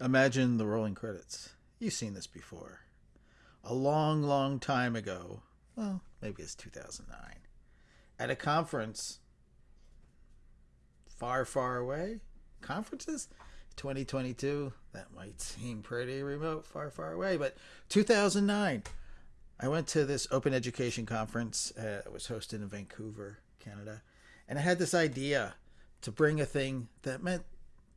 Imagine the rolling credits. You've seen this before. A long, long time ago, well, maybe it's 2009, at a conference far, far away. Conferences? 2022, that might seem pretty remote, far, far away, but 2009, I went to this open education conference. Uh, it was hosted in Vancouver, Canada, and I had this idea to bring a thing that meant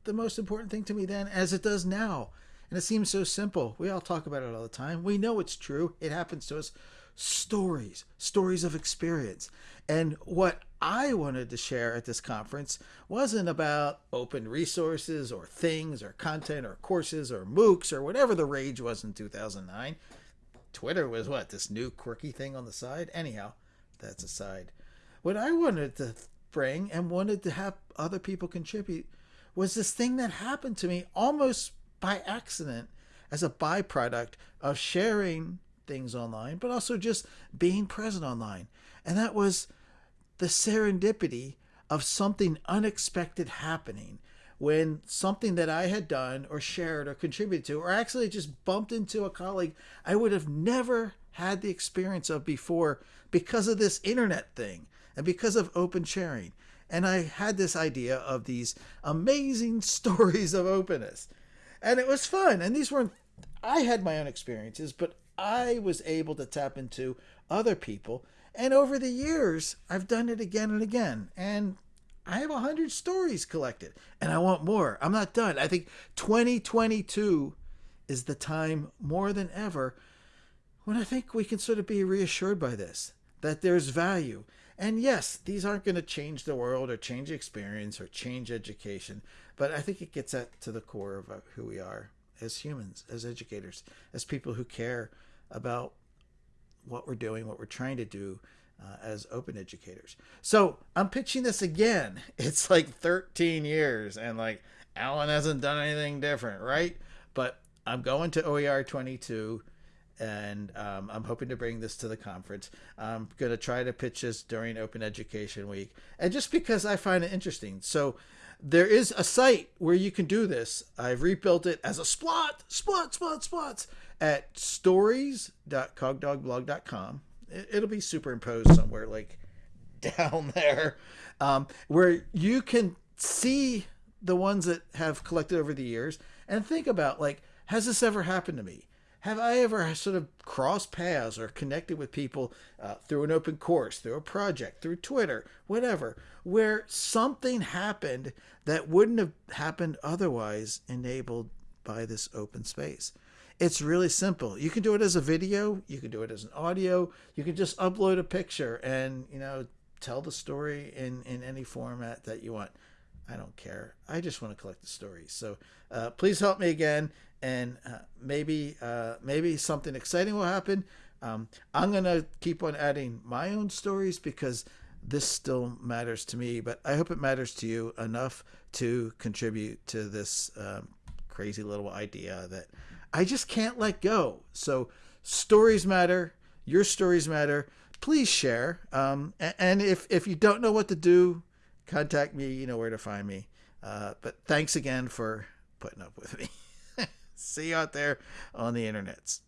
the most important thing to me then as it does now. And it seems so simple. We all talk about it all the time. We know it's true. It happens to us. Stories, stories of experience. And what I wanted to share at this conference wasn't about open resources or things or content or courses or MOOCs or whatever the rage was in 2009. Twitter was what, this new quirky thing on the side? Anyhow, that's aside. What I wanted to bring and wanted to have other people contribute was this thing that happened to me almost by accident as a byproduct of sharing things online, but also just being present online. And that was the serendipity of something unexpected happening when something that I had done or shared or contributed to, or actually just bumped into a colleague I would have never had the experience of before because of this internet thing and because of open sharing. And I had this idea of these amazing stories of openness. And it was fun. And these weren't, I had my own experiences, but I was able to tap into other people. And over the years, I've done it again and again. And I have 100 stories collected and I want more. I'm not done. I think 2022 is the time more than ever when I think we can sort of be reassured by this that there's value. And yes, these aren't going to change the world or change experience or change education, but I think it gets at to the core of uh, who we are as humans, as educators, as people who care about what we're doing, what we're trying to do, uh, as open educators. So I'm pitching this again. It's like 13 years, and like Alan hasn't done anything different, right? But I'm going to OER 22, and um, I'm hoping to bring this to the conference. I'm going to try to pitch this during Open Education Week, and just because I find it interesting. So there is a site where you can do this. I've rebuilt it as a splot, splot, splot, splots at stories.cogdogblog.com it'll be superimposed somewhere like down there um, where you can see the ones that have collected over the years and think about like has this ever happened to me have i ever sort of crossed paths or connected with people uh, through an open course through a project through twitter whatever where something happened that wouldn't have happened otherwise enabled by this open space it's really simple. You can do it as a video, you can do it as an audio, you can just upload a picture and, you know, tell the story in, in any format that you want. I don't care. I just want to collect the stories. So uh, please help me again, and uh, maybe uh, maybe something exciting will happen. Um, I'm gonna keep on adding my own stories because this still matters to me. But I hope it matters to you enough to contribute to this um, crazy little idea that I just can't let go. So stories matter. Your stories matter. Please share. Um, and if, if you don't know what to do, contact me. You know where to find me. Uh, but thanks again for putting up with me. See you out there on the internets.